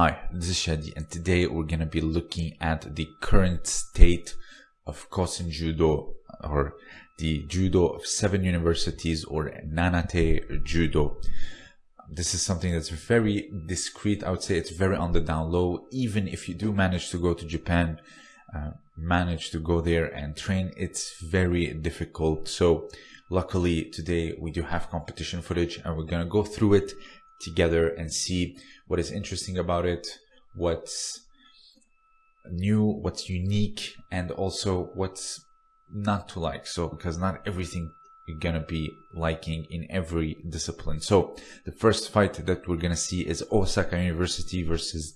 Hi, this is Shadi and today we're going to be looking at the current state of Kosen Judo or the Judo of seven universities or Nanatei Judo. This is something that's very discreet. I would say it's very on the down low. Even if you do manage to go to Japan, uh, manage to go there and train, it's very difficult. So luckily today we do have competition footage and we're going to go through it together and see what is interesting about it, what's new, what's unique, and also what's not to like. So, because not everything you're gonna be liking in every discipline. So, the first fight that we're gonna see is Osaka University versus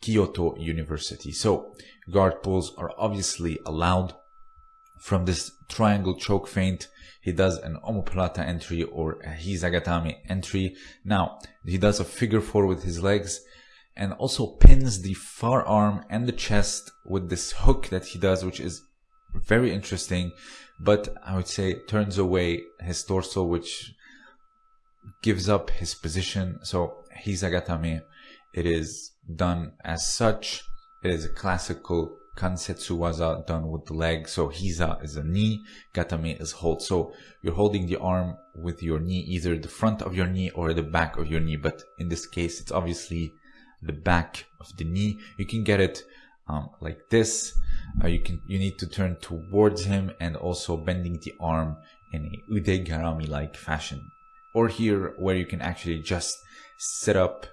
Kyoto University. So, guard pulls are obviously allowed from this triangle choke feint he does an omoplata entry or a hizagatame entry. Now, he does a figure four with his legs and also pins the far arm and the chest with this hook that he does, which is very interesting, but I would say turns away his torso, which gives up his position. So hizagatame, it is done as such. It is a classical Kansetsu waza done with the leg. So Hiza is a knee, Gatame is hold. So you're holding the arm with your knee, either the front of your knee or the back of your knee. But in this case, it's obviously the back of the knee. You can get it um, like this. Uh, you can you need to turn towards him and also bending the arm in a ude garami like fashion. Or here where you can actually just sit up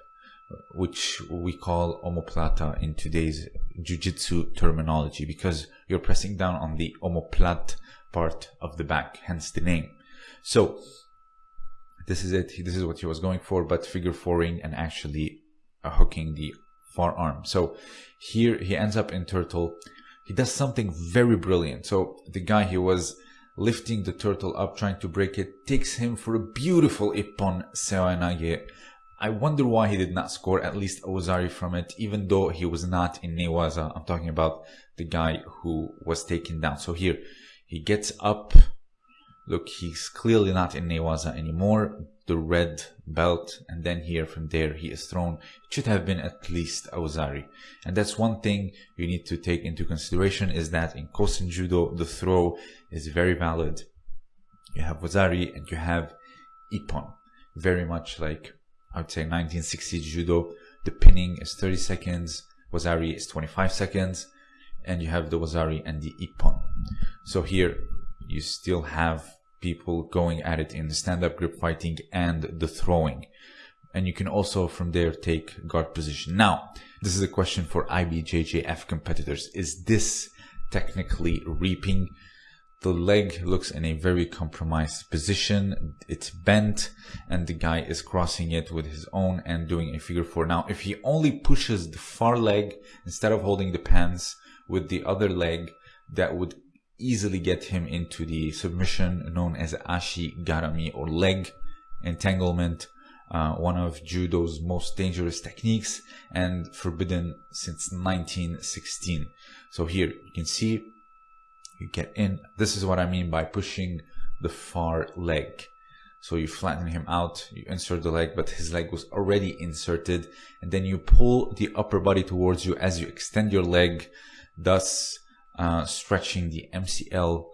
which we call omoplata in today's jiu-jitsu terminology because you're pressing down on the omoplat part of the back, hence the name. So this is it. This is what he was going for, but figure fouring and actually uh, hooking the forearm. So here he ends up in turtle. He does something very brilliant. So the guy he was lifting the turtle up, trying to break it, takes him for a beautiful ippon seoinage I wonder why he did not score at least Wazari from it, even though he was not in Newaza. I'm talking about the guy who was taken down. So here, he gets up. Look, he's clearly not in Newaza anymore. The red belt. And then here, from there, he is thrown. It should have been at least Wazari. And that's one thing you need to take into consideration is that in Kosen Judo, the throw is very valid. You have Wazari and you have Ippon. Very much like I would say 1960 judo. The pinning is 30 seconds. Wazari is 25 seconds. And you have the Wazari and the Ippon. So here you still have people going at it in the stand-up grip fighting and the throwing. And you can also from there take guard position. Now, this is a question for IBJJF competitors. Is this technically reaping? The leg looks in a very compromised position. It's bent and the guy is crossing it with his own and doing a figure four. Now, if he only pushes the far leg instead of holding the pants with the other leg, that would easily get him into the submission known as ashi garami or leg entanglement. Uh, one of judo's most dangerous techniques and forbidden since 1916. So here you can see you get in. This is what I mean by pushing the far leg. So you flatten him out, you insert the leg, but his leg was already inserted. And then you pull the upper body towards you as you extend your leg, thus uh, stretching the MCL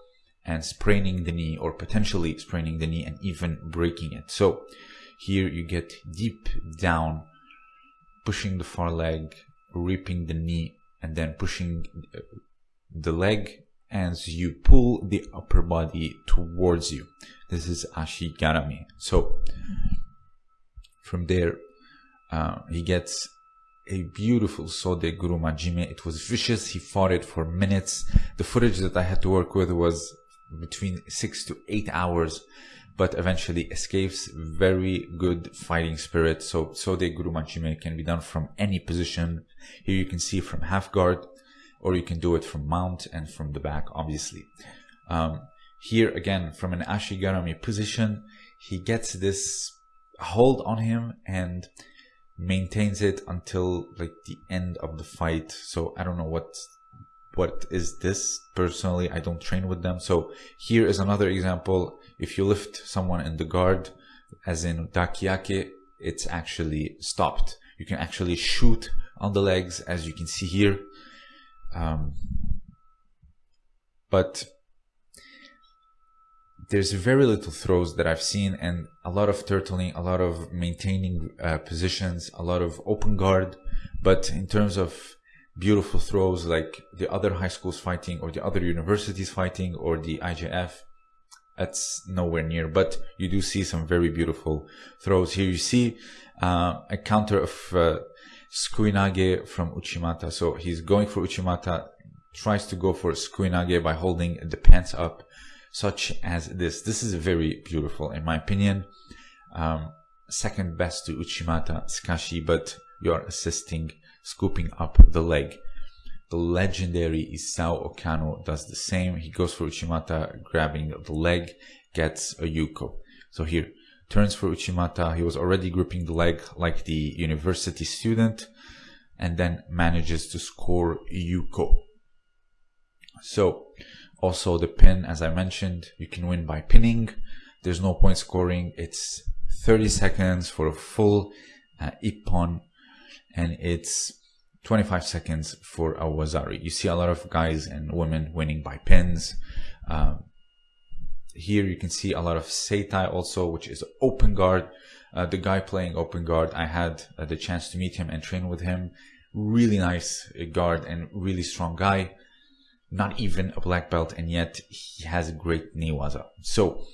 and spraining the knee or potentially spraining the knee and even breaking it. So here you get deep down, pushing the far leg, reaping the knee, and then pushing uh, the leg as you pull the upper body towards you. This is Ashigarami. So from there, uh, he gets a beautiful Sode Guruma Jime. It was vicious. He fought it for minutes. The footage that I had to work with was between six to eight hours, but eventually escapes very good fighting spirit. So Sode Guruma Jime can be done from any position. Here you can see from half guard or you can do it from mount and from the back, obviously. Um, here again, from an Ashigarami position, he gets this hold on him and maintains it until like the end of the fight. So I don't know what what is this personally. I don't train with them. So here is another example. If you lift someone in the guard, as in dakiake, it's actually stopped. You can actually shoot on the legs, as you can see here. Um, but there's very little throws that I've seen and a lot of turtling, a lot of maintaining uh, positions, a lot of open guard. But in terms of beautiful throws like the other high schools fighting or the other universities fighting or the IJF, that's nowhere near. But you do see some very beautiful throws. Here you see uh, a counter of uh, Sukuinage from Uchimata. So he's going for Uchimata, tries to go for Sukuinage by holding the pants up such as this. This is very beautiful in my opinion. Um, second best to Uchimata Sukashi, but you're assisting scooping up the leg. The legendary Isao Okano does the same. He goes for Uchimata, grabbing the leg, gets a Yuko. So here, turns for Uchimata. He was already gripping the leg like the university student and then manages to score Yuko. So also the pin, as I mentioned, you can win by pinning. There's no point scoring. It's 30 seconds for a full uh, Ippon and it's 25 seconds for a Wazari. You see a lot of guys and women winning by pins. Um, here you can see a lot of Seitai also, which is open guard. Uh, the guy playing open guard, I had uh, the chance to meet him and train with him. Really nice guard and really strong guy. Not even a black belt, and yet he has a great newaza. So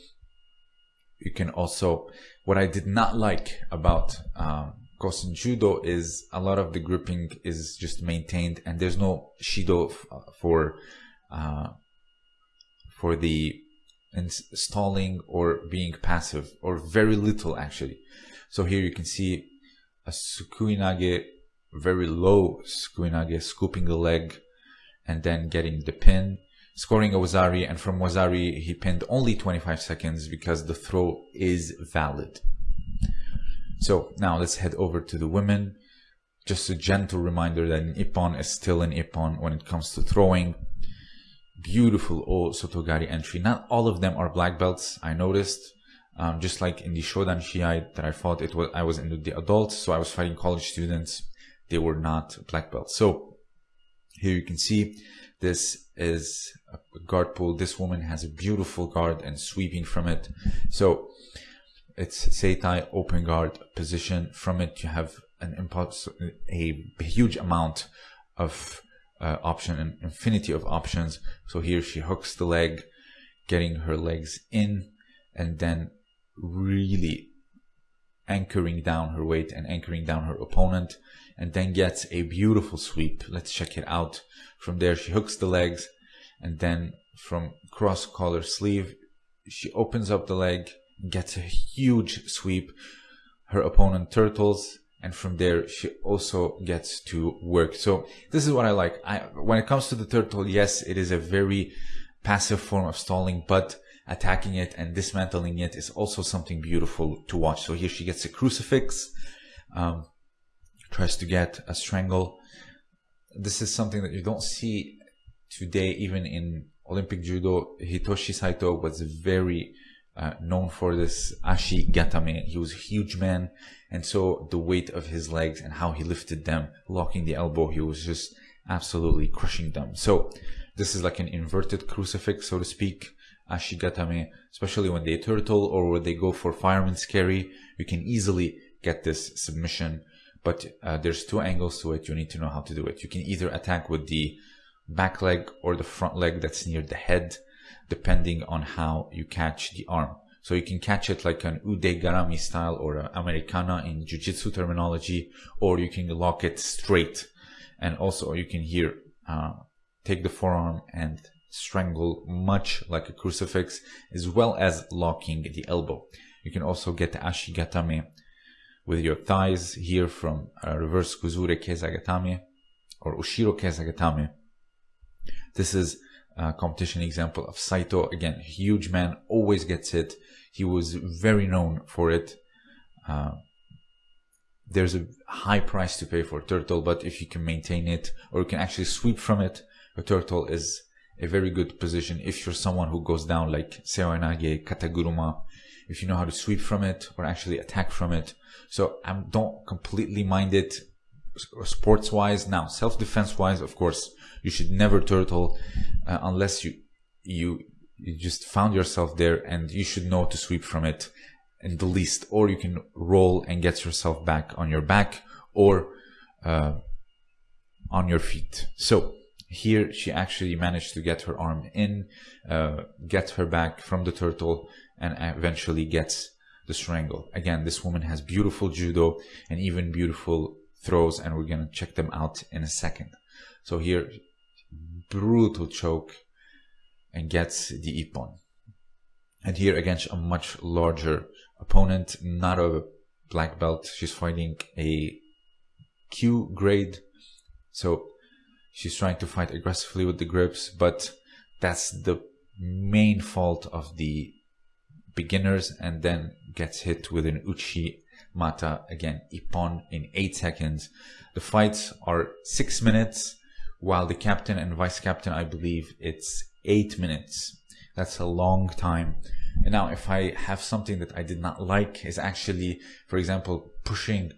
you can also, what I did not like about um, Kosen Judo is a lot of the gripping is just maintained, and there's no Shido for uh, for the installing or being passive, or very little actually. So here you can see a Sukuinage, very low Sukuinage, scooping the leg and then getting the pin, scoring a Wazari, and from Wazari he pinned only 25 seconds because the throw is valid. So now let's head over to the women. Just a gentle reminder that an Ippon is still an Ippon when it comes to throwing beautiful O Sotogari entry. Not all of them are black belts, I noticed. Um, just like in the Shodan Shiai that I fought, it was I was in the adults, so I was fighting college students. They were not black belts. So here you can see this is a guard pull. This woman has a beautiful guard and sweeping from it. So it's Seitai open guard position. From it, you have an impulse, a huge amount of uh, option, an infinity of options. So here she hooks the leg, getting her legs in, and then really anchoring down her weight and anchoring down her opponent, and then gets a beautiful sweep. Let's check it out. From there, she hooks the legs, and then from cross collar sleeve, she opens up the leg, gets a huge sweep. Her opponent turtles, and from there she also gets to work. So this is what I like. I, when it comes to the turtle, yes, it is a very passive form of stalling, but attacking it and dismantling it is also something beautiful to watch. So here she gets a crucifix, um, tries to get a strangle. This is something that you don't see today, even in Olympic judo. Hitoshi Saito was very uh, known for this ashi gatame. He was a huge man, and so the weight of his legs and how he lifted them, locking the elbow, he was just absolutely crushing them. So this is like an inverted crucifix, so to speak. Ashi gatame, especially when they turtle or when they go for fireman's carry, you can easily get this submission. But uh, there's two angles to it. You need to know how to do it. You can either attack with the back leg or the front leg that's near the head depending on how you catch the arm. So you can catch it like an ude garami style or an americana in jiu-jitsu terminology, or you can lock it straight. And also you can here uh, take the forearm and strangle much like a crucifix, as well as locking the elbow. You can also get ashigatame with your thighs here from uh, reverse kuzure kesagatame or ushiro kesagatame. This is uh, competition example of Saito. Again, huge man, always gets hit. He was very known for it. Uh, there's a high price to pay for turtle, but if you can maintain it or you can actually sweep from it, a turtle is a very good position. If you're someone who goes down like Seoinage, Kataguruma, if you know how to sweep from it or actually attack from it. So I don't completely mind it sports wise. Now, self defense wise, of course, you should never turtle uh, unless you you you just found yourself there and you should know to sweep from it in the least. Or you can roll and get yourself back on your back or uh, on your feet. So here she actually managed to get her arm in uh, get her back from the turtle and eventually gets the strangle. Again this woman has beautiful judo and even beautiful throws and we're to check them out in a second. So here brutal choke and gets the ippon. And here against a much larger opponent, not a black belt. She's fighting a kyu grade. So she's trying to fight aggressively with the grips, but that's the main fault of the beginners and then gets hit with an uchi mata again ippon in 8 seconds the fights are 6 minutes while the captain and vice captain i believe it's eight minutes. That's a long time. And now, if I have something that I did not like, is actually, for example, pushing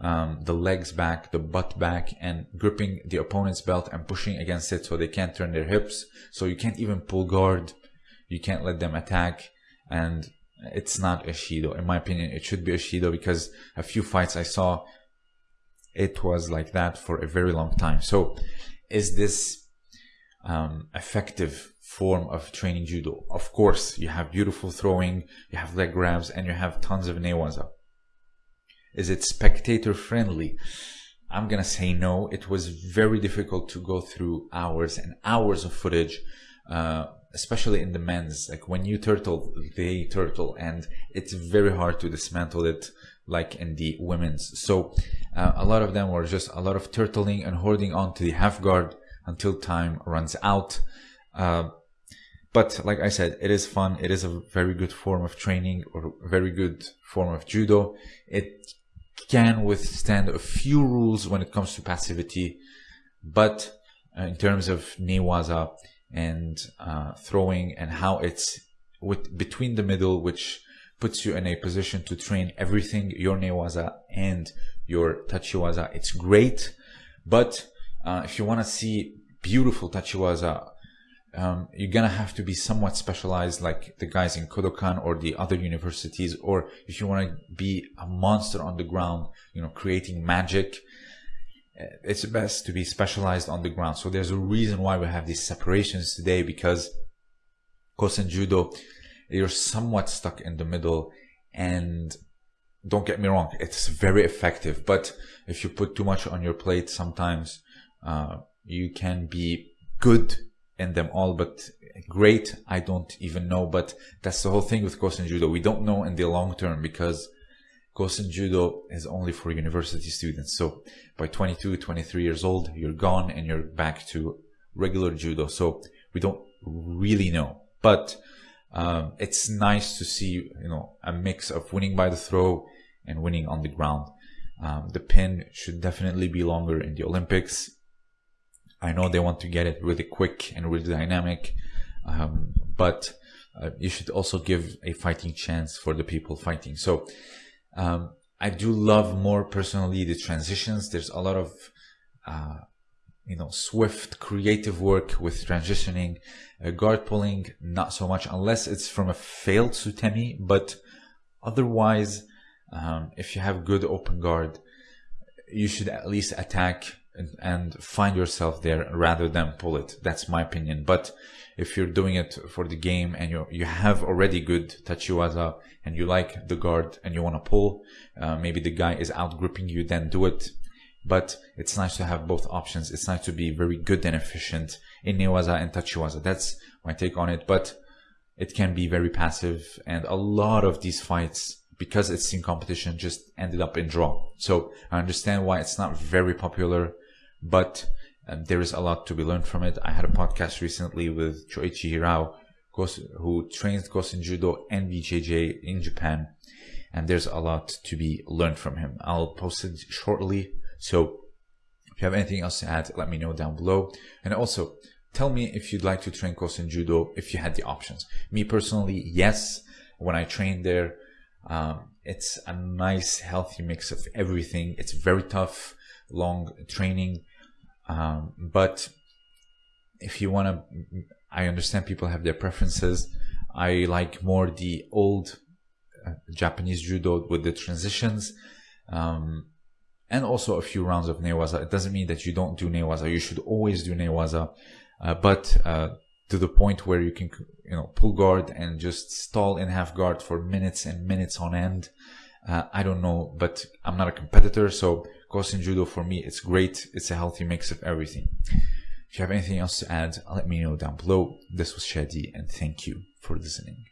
um, the legs back, the butt back, and gripping the opponent's belt and pushing against it so they can't turn their hips. So you can't even pull guard. You can't let them attack. And it's not a Shido. In my opinion, it should be a Shido because a few fights I saw, it was like that for a very long time. So is this um, effective form of training judo. Of course, you have beautiful throwing, you have leg grabs, and you have tons of newaza. Is it spectator friendly? I'm gonna say no. It was very difficult to go through hours and hours of footage, uh, especially in the men's. Like when you turtle, they turtle, and it's very hard to dismantle it like in the women's. So uh, a lot of them were just a lot of turtling and holding on to the half guard until time runs out. Uh, but like I said, it is fun. It is a very good form of training or very good form of judo. It can withstand a few rules when it comes to passivity, but uh, in terms of newaza and uh, throwing and how it's with between the middle, which puts you in a position to train everything your newaza and your tachiwaza. It's great, but uh, if you want to see beautiful tachiwaza, um, you're gonna have to be somewhat specialized, like the guys in Kodokan or the other universities, or if you want to be a monster on the ground, you know, creating magic. Uh, it's best to be specialized on the ground. So there's a reason why we have these separations today because Kosen Judo, you're somewhat stuck in the middle and don't get me wrong, it's very effective. But if you put too much on your plate, sometimes uh, you can be good in them all, but great, I don't even know. But that's the whole thing with Kosen Judo. We don't know in the long term because Kosen Judo is only for university students. So by 22, 23 years old, you're gone and you're back to regular Judo. So we don't really know. But um, it's nice to see, you know, a mix of winning by the throw and winning on the ground. Um, the pin should definitely be longer in the Olympics. I know they want to get it really quick and really dynamic, um, but uh, you should also give a fighting chance for the people fighting. So um, I do love more personally the transitions. There's a lot of uh, you know swift creative work with transitioning uh, guard pulling not so much unless it's from a failed sutemi but otherwise um, if you have good open guard you should at least attack and, and find yourself there rather than pull it. That's my opinion. But if you're doing it for the game and you you have already good tachiwaza and you like the guard and you want to pull, uh, maybe the guy is out gripping you, then do it. But it's nice to have both options. It's nice to be very good and efficient in newaza and tachiwaza. That's my take on it. But it can be very passive and a lot of these fights because it's in competition just ended up in draw. So I understand why it's not very popular but um, there is a lot to be learned from it. I had a podcast recently with Choichi Hirao, who trains Kosen Judo and BJJ in Japan, and there's a lot to be learned from him. I'll post it shortly, so if you have anything else to add, let me know down below. And also, tell me if you'd like to train Kosen Judo if you had the options. Me personally, yes. When I trained there, um, it's a nice, healthy mix of everything. It's very tough long training. Um, but if you want to, I understand people have their preferences. I like more the old uh, Japanese judo with the transitions. Um, and also a few rounds of newaza. It doesn't mean that you don't do newaza. You should always do newaza, uh, but uh, to the point where you can, you know, pull guard and just stall in half guard for minutes and minutes on end. Uh, I don't know, but I'm not a competitor, so Kosen Judo for me, it's great. It's a healthy mix of everything. If you have anything else to add, let me know down below. This was Shadi, and thank you for listening.